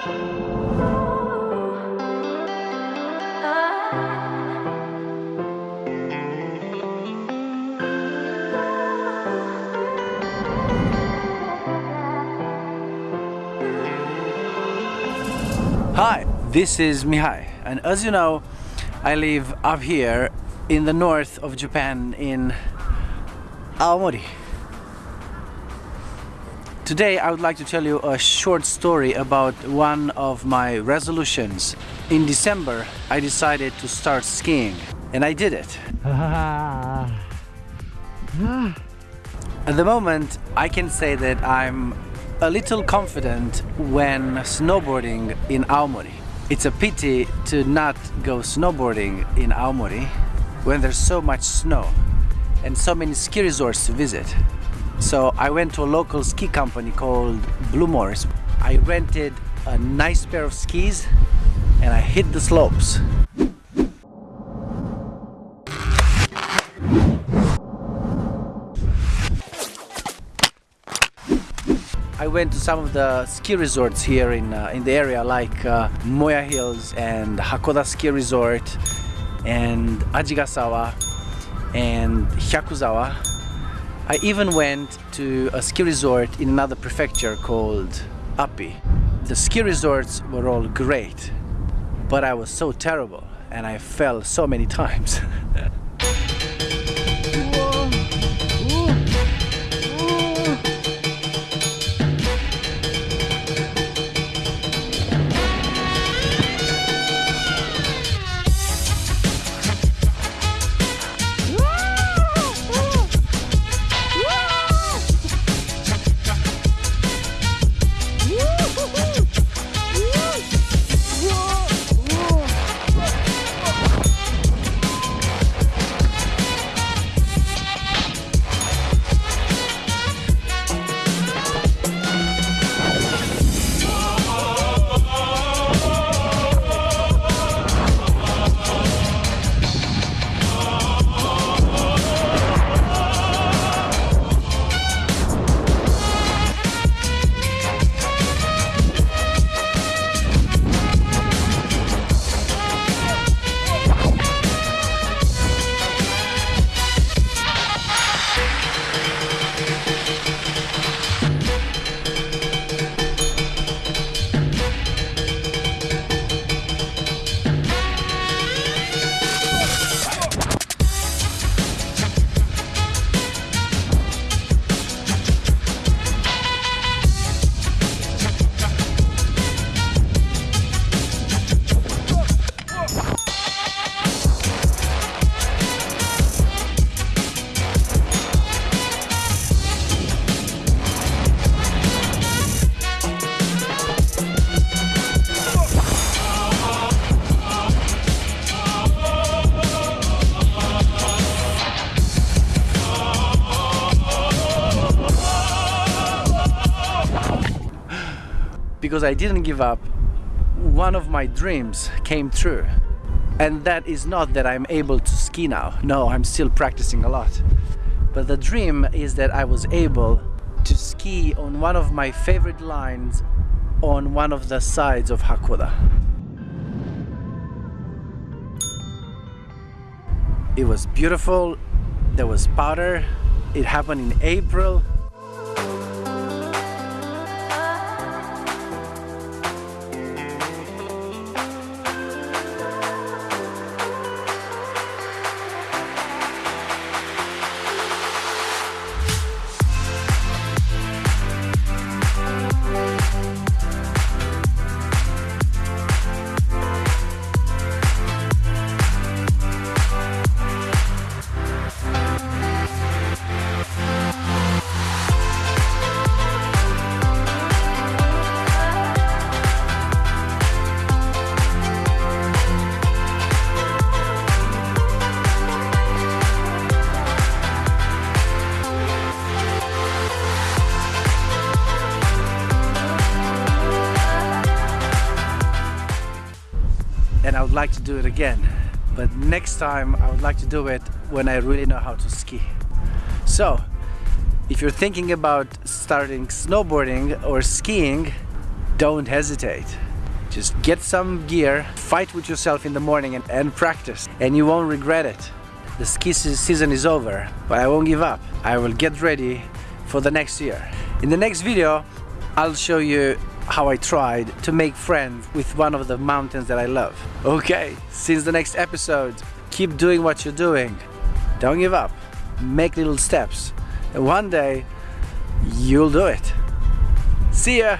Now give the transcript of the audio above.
Hi, this is Mihai and as you know I live up here in the north of Japan in Aomori. Today I would like to tell you a short story about one of my resolutions. In December I decided to start skiing and I did it. At the moment I can say that I'm a little confident when snowboarding in Aomori. It's a pity to not go snowboarding in Aomori when there's so much snow and so many ski resorts to visit. So I went to a local ski company called Blue Morris. I rented a nice pair of skis and I hit the slopes. I went to some of the ski resorts here in, uh, in the area like uh, Moya Hills and Hakkoda Ski Resort and Ajigasawa and Hyakuzawa. I even went to a ski resort in another prefecture called Appi. The ski resorts were all great, but I was so terrible and I fell so many times. Because I didn't give up, one of my dreams came true. And that is not that I'm able to ski now. No, I'm still practicing a lot. But the dream is that I was able to ski on one of my favorite lines on one of the sides of Hakkoda. It was beautiful, there was powder, it happened in April, and I would like to do it again but next time I would like to do it when I really know how to ski so if you're thinking about starting snowboarding or skiing don't hesitate Just get some gear, fight with yourself in the morning and, and practice and you won't regret it. The ski season is over, but I won't give up. I will get ready for the next year. In the next video, I'll show you how I tried to make friends with one of the mountains that I love. Okay, since the next episode, keep doing what you're doing. Don't give up. Make little steps. And one day, you'll do it. See ya!